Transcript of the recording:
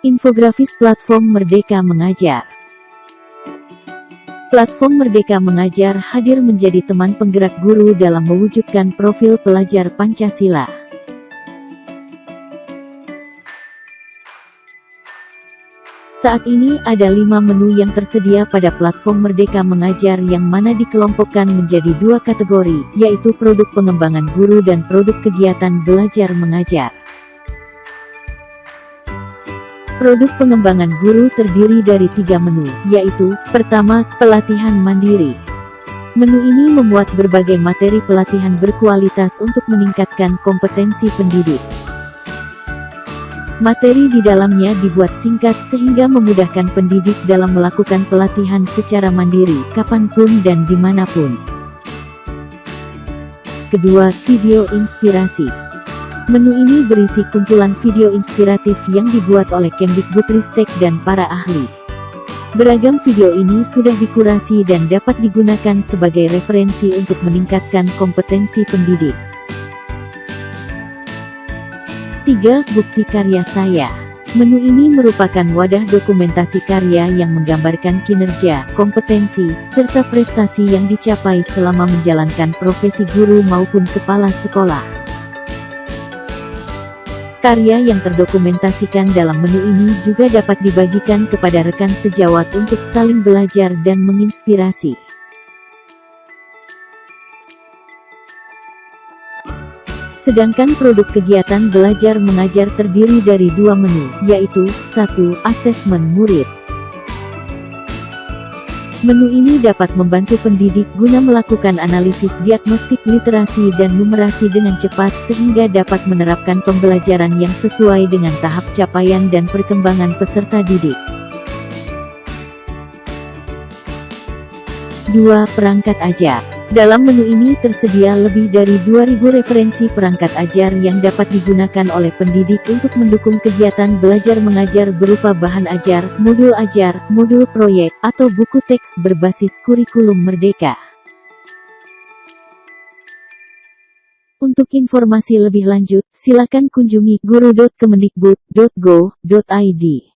Infografis Platform Merdeka Mengajar Platform Merdeka Mengajar hadir menjadi teman penggerak guru dalam mewujudkan profil pelajar Pancasila. Saat ini ada lima menu yang tersedia pada platform Merdeka Mengajar yang mana dikelompokkan menjadi dua kategori, yaitu produk pengembangan guru dan produk kegiatan belajar mengajar. Produk pengembangan guru terdiri dari tiga menu, yaitu, pertama, pelatihan mandiri. Menu ini memuat berbagai materi pelatihan berkualitas untuk meningkatkan kompetensi pendidik. Materi di dalamnya dibuat singkat sehingga memudahkan pendidik dalam melakukan pelatihan secara mandiri, kapan pun dan di mana pun. Kedua, video inspirasi. Menu ini berisi kumpulan video inspiratif yang dibuat oleh Kemdikbudristek dan para ahli. Beragam video ini sudah dikurasi dan dapat digunakan sebagai referensi untuk meningkatkan kompetensi pendidik. 3. Bukti karya saya Menu ini merupakan wadah dokumentasi karya yang menggambarkan kinerja, kompetensi, serta prestasi yang dicapai selama menjalankan profesi guru maupun kepala sekolah. Karya yang terdokumentasikan dalam menu ini juga dapat dibagikan kepada rekan sejawat untuk saling belajar dan menginspirasi. Sedangkan produk kegiatan belajar mengajar terdiri dari dua menu, yaitu, 1. Asesmen murid Menu ini dapat membantu pendidik guna melakukan analisis diagnostik literasi dan numerasi dengan cepat sehingga dapat menerapkan pembelajaran yang sesuai dengan tahap capaian dan perkembangan peserta didik. 2. Perangkat ajar dalam menu ini tersedia lebih dari 2000 referensi perangkat ajar yang dapat digunakan oleh pendidik untuk mendukung kegiatan belajar mengajar berupa bahan ajar, modul ajar, modul proyek, atau buku teks berbasis kurikulum merdeka. Untuk informasi lebih lanjut, silakan kunjungi guru.kemendikbud.go.id.